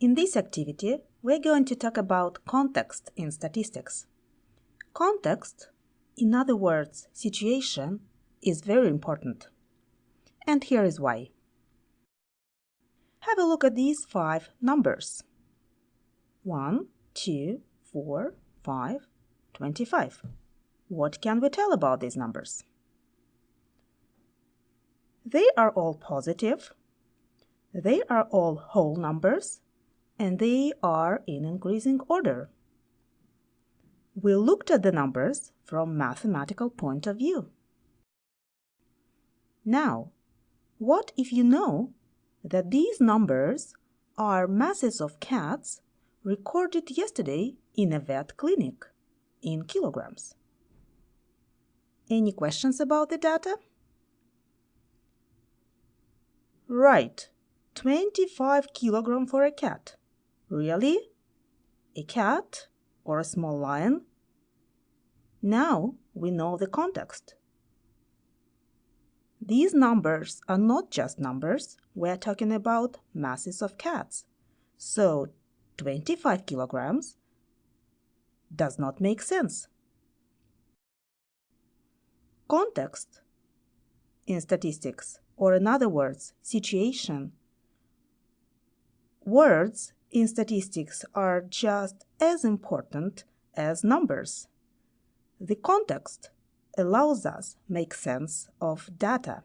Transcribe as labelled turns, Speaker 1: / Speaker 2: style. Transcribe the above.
Speaker 1: In this activity, we're going to talk about context in statistics. Context, in other words, situation, is very important. And here is why. Have a look at these five numbers. 1, 2, 4, 5, 25. What can we tell about these numbers? They are all positive. They are all whole numbers and they are in increasing order. We looked at the numbers from mathematical point of view. Now, what if you know that these numbers are masses of cats recorded yesterday in a vet clinic in kilograms? Any questions about the data? Right, 25 kilogram for a cat. Really? A cat or a small lion? Now we know the context. These numbers are not just numbers, we're talking about masses of cats. So 25 kilograms does not make sense. Context in statistics, or in other words, situation. Words in statistics are just as important as numbers. The context allows us make sense of data.